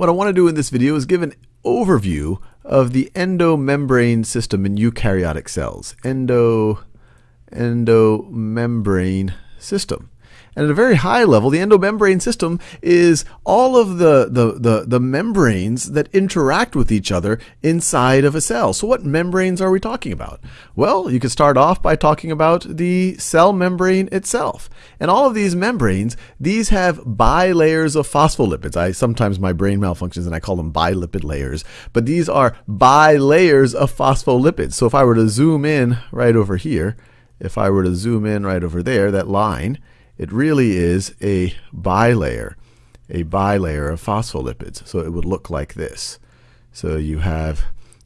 what I want to do in this video is give an overview of the endomembrane system in eukaryotic cells. Endo, endomembrane system. And at a very high level, the endomembrane system is all of the, the, the, the, membranes that interact with each other inside of a cell. So what membranes are we talking about? Well, you could start off by talking about the cell membrane itself. And all of these membranes, these have bilayers of phospholipids. I sometimes my brain malfunctions and I call them bilipid layers, but these are bilayers of phospholipids. So if I were to zoom in right over here, if I were to zoom in right over there, that line, it really is a bilayer, a bilayer of phospholipids. So it would look like this. So you have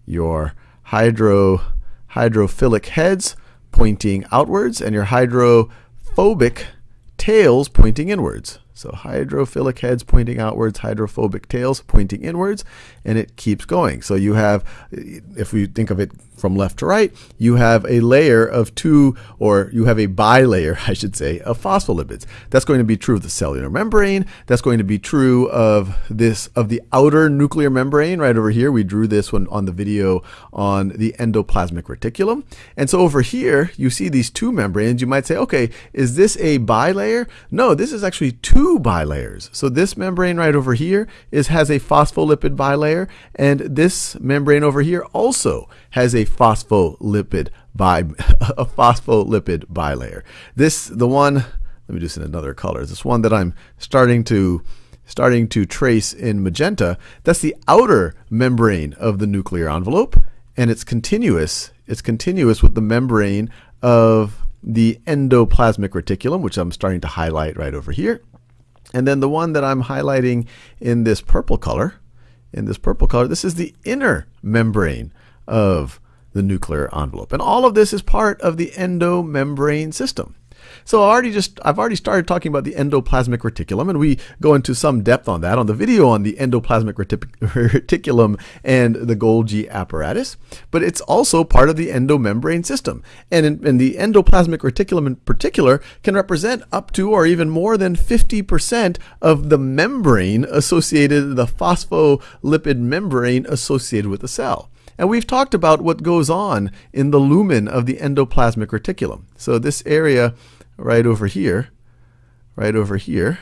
your hydro, hydrophilic heads pointing outwards and your hydrophobic tails pointing inwards. So hydrophilic heads pointing outwards, hydrophobic tails pointing inwards, and it keeps going. So you have, if we think of it from left to right, you have a layer of two, or you have a bilayer, I should say, of phospholipids. That's going to be true of the cellular membrane. That's going to be true of this, of the outer nuclear membrane right over here. We drew this one on the video on the endoplasmic reticulum. And so over here, you see these two membranes. You might say, okay, is this a bilayer? No, this is actually two bilayers. So this membrane right over here is has a phospholipid bilayer, and this membrane over here also has a phospholipid bi a phospholipid bilayer. This the one let me do this in another color. This one that I'm starting to starting to trace in magenta, that's the outer membrane of the nuclear envelope and it's continuous. It's continuous with the membrane of the endoplasmic reticulum, which I'm starting to highlight right over here. And then the one that I'm highlighting in this purple color, in this purple color, this is the inner membrane of the nuclear envelope. And all of this is part of the endomembrane system. So I already just I've already started talking about the endoplasmic reticulum, and we go into some depth on that on the video on the endoplasmic reticulum and the Golgi apparatus. But it's also part of the endomembrane system, and, in, the endoplasmic reticulum in particular can represent up to or even more than 50% of the membrane associated, the phospholipid membrane associated with the cell. And we've talked about what goes on in the lumen of the endoplasmic reticulum. So this area right over here, right over here,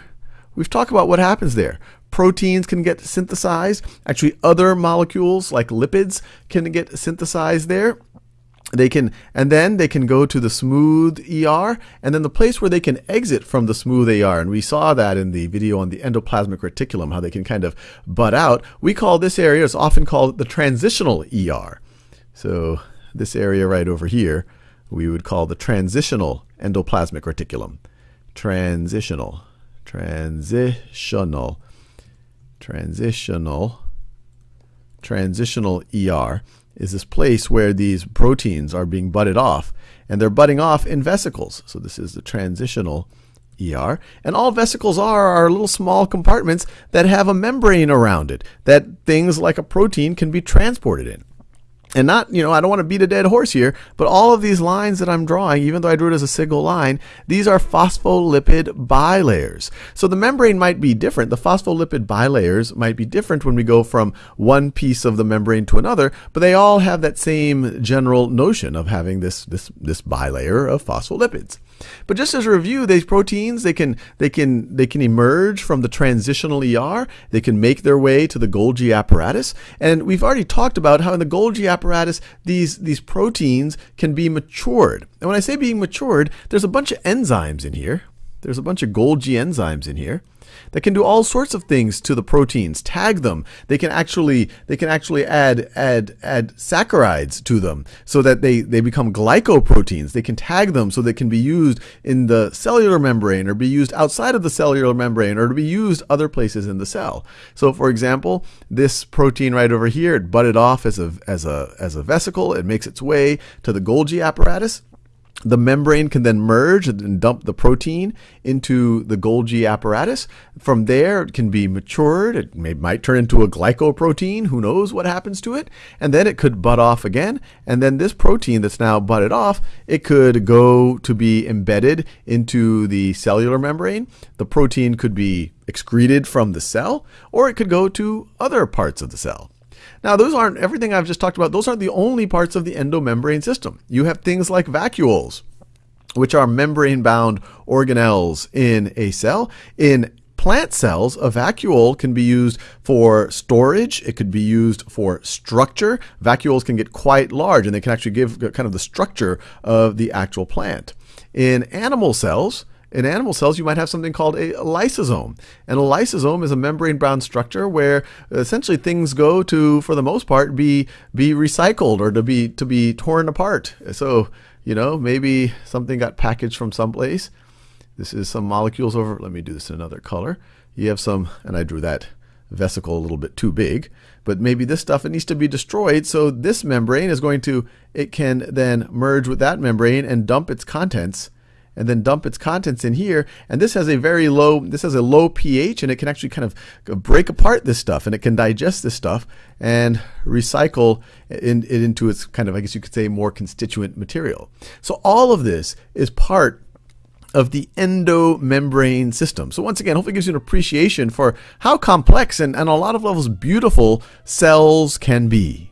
we've talked about what happens there. Proteins can get synthesized. Actually, other molecules like lipids can get synthesized there they can and then they can go to the smooth ER and then the place where they can exit from the smooth ER and we saw that in the video on the endoplasmic reticulum how they can kind of butt out we call this area it's often called the transitional ER so this area right over here we would call the transitional endoplasmic reticulum transitional transitional transitional transitional ER is this place where these proteins are being budded off, and they're budding off in vesicles. So this is the transitional ER. And all vesicles are are little small compartments that have a membrane around it that things like a protein can be transported in and not, you know, I don't want to beat a dead horse here, but all of these lines that I'm drawing, even though I drew it as a single line, these are phospholipid bilayers. So the membrane might be different. The phospholipid bilayers might be different when we go from one piece of the membrane to another, but they all have that same general notion of having this, this, this bilayer of phospholipids. But just as a review, these proteins they can they can they can emerge from the transitional ER. They can make their way to the Golgi apparatus, and we've already talked about how in the Golgi apparatus these these proteins can be matured. And when I say being matured, there's a bunch of enzymes in here. There's a bunch of Golgi enzymes in here that can do all sorts of things to the proteins. Tag them. They can actually they can actually add add add saccharides to them so that they they become glycoproteins. They can tag them so they can be used in the cellular membrane or be used outside of the cellular membrane or to be used other places in the cell. So for example, this protein right over here, it budded off as a as a as a vesicle. It makes its way to the Golgi apparatus. The membrane can then merge and dump the protein into the Golgi apparatus. From there, it can be matured. It may, might turn into a glycoprotein. Who knows what happens to it? And then it could butt off again. And then this protein that's now budded off, it could go to be embedded into the cellular membrane. The protein could be excreted from the cell, or it could go to other parts of the cell. Now, those aren't everything I've just talked about. Those aren't the only parts of the endomembrane system. You have things like vacuoles, which are membrane bound organelles in a cell. In plant cells, a vacuole can be used for storage. It could be used for structure. Vacuoles can get quite large and they can actually give kind of the structure of the actual plant. In animal cells, in animal cells, you might have something called a lysosome. And a lysosome is a membrane bound structure where essentially things go to, for the most part, be be recycled or to be to be torn apart. So, you know, maybe something got packaged from someplace. This is some molecules over. Let me do this in another color. You have some, and I drew that vesicle a little bit too big, but maybe this stuff it needs to be destroyed. So this membrane is going to, it can then merge with that membrane and dump its contents and then dump its contents in here. And this has a very low, this has a low pH and it can actually kind of break apart this stuff and it can digest this stuff and recycle in, it into its kind of, I guess you could say, more constituent material. So all of this is part of the endomembrane system. So once again, hopefully gives you an appreciation for how complex and, and on a lot of levels beautiful cells can be.